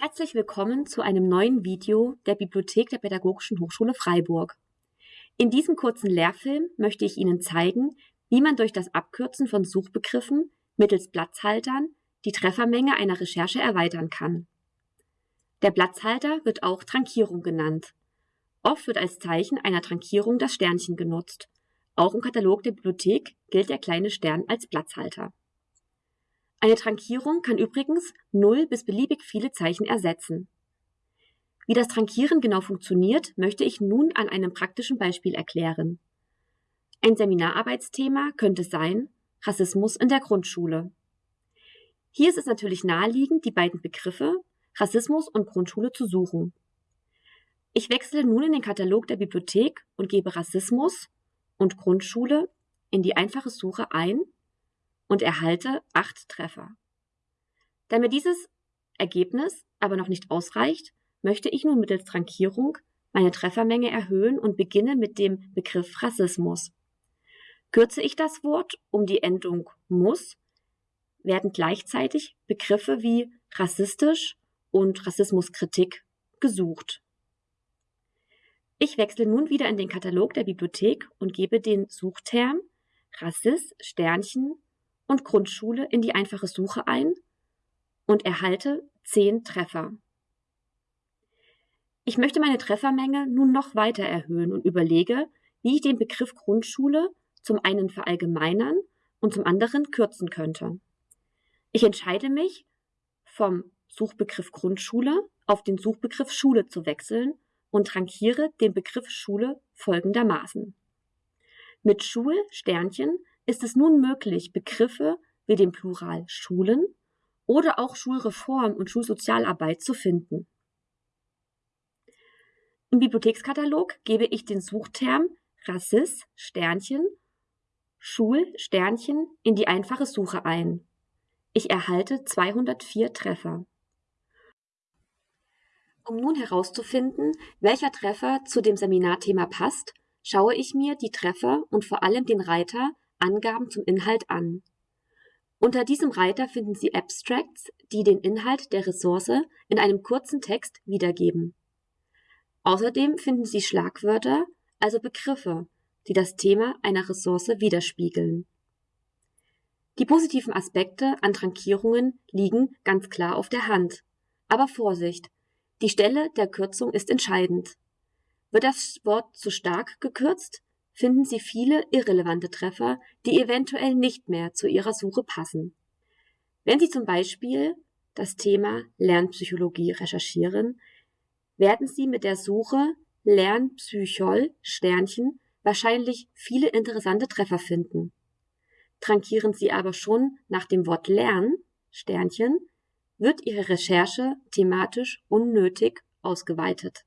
Herzlich willkommen zu einem neuen Video der Bibliothek der Pädagogischen Hochschule Freiburg. In diesem kurzen Lehrfilm möchte ich Ihnen zeigen, wie man durch das Abkürzen von Suchbegriffen mittels Platzhaltern die Treffermenge einer Recherche erweitern kann. Der Platzhalter wird auch Trankierung genannt. Oft wird als Zeichen einer Trankierung das Sternchen genutzt. Auch im Katalog der Bibliothek gilt der kleine Stern als Platzhalter. Eine Trankierung kann übrigens null bis beliebig viele Zeichen ersetzen. Wie das Trankieren genau funktioniert, möchte ich nun an einem praktischen Beispiel erklären. Ein Seminararbeitsthema könnte sein Rassismus in der Grundschule. Hier ist es natürlich naheliegend, die beiden Begriffe Rassismus und Grundschule zu suchen. Ich wechsle nun in den Katalog der Bibliothek und gebe Rassismus und Grundschule in die einfache Suche ein und erhalte acht Treffer. Da mir dieses Ergebnis aber noch nicht ausreicht, möchte ich nun mittels Trankierung meine Treffermenge erhöhen und beginne mit dem Begriff Rassismus. Kürze ich das Wort um die Endung muss, werden gleichzeitig Begriffe wie rassistisch und Rassismuskritik gesucht. Ich wechsle nun wieder in den Katalog der Bibliothek und gebe den Suchterm Rassist Sternchen und Grundschule in die einfache Suche ein und erhalte zehn Treffer. Ich möchte meine Treffermenge nun noch weiter erhöhen und überlege, wie ich den Begriff Grundschule zum einen verallgemeinern und zum anderen kürzen könnte. Ich entscheide mich, vom Suchbegriff Grundschule auf den Suchbegriff Schule zu wechseln und rankiere den Begriff Schule folgendermaßen. Mit Schul Sternchen ist es nun möglich, Begriffe wie den Plural Schulen oder auch Schulreform und Schulsozialarbeit zu finden. Im Bibliothekskatalog gebe ich den Suchterm Rassis Sternchen Schul Sternchen in die einfache Suche ein. Ich erhalte 204 Treffer. Um nun herauszufinden, welcher Treffer zu dem Seminarthema passt, schaue ich mir die Treffer und vor allem den Reiter Angaben zum Inhalt an. Unter diesem Reiter finden Sie Abstracts, die den Inhalt der Ressource in einem kurzen Text wiedergeben. Außerdem finden Sie Schlagwörter, also Begriffe, die das Thema einer Ressource widerspiegeln. Die positiven Aspekte an Trankierungen liegen ganz klar auf der Hand. Aber Vorsicht, die Stelle der Kürzung ist entscheidend. Wird das Wort zu stark gekürzt, finden Sie viele irrelevante Treffer, die eventuell nicht mehr zu Ihrer Suche passen. Wenn Sie zum Beispiel das Thema Lernpsychologie recherchieren, werden Sie mit der Suche Lernpsychol Sternchen wahrscheinlich viele interessante Treffer finden. Trankieren Sie aber schon nach dem Wort Lern Sternchen, wird Ihre Recherche thematisch unnötig ausgeweitet.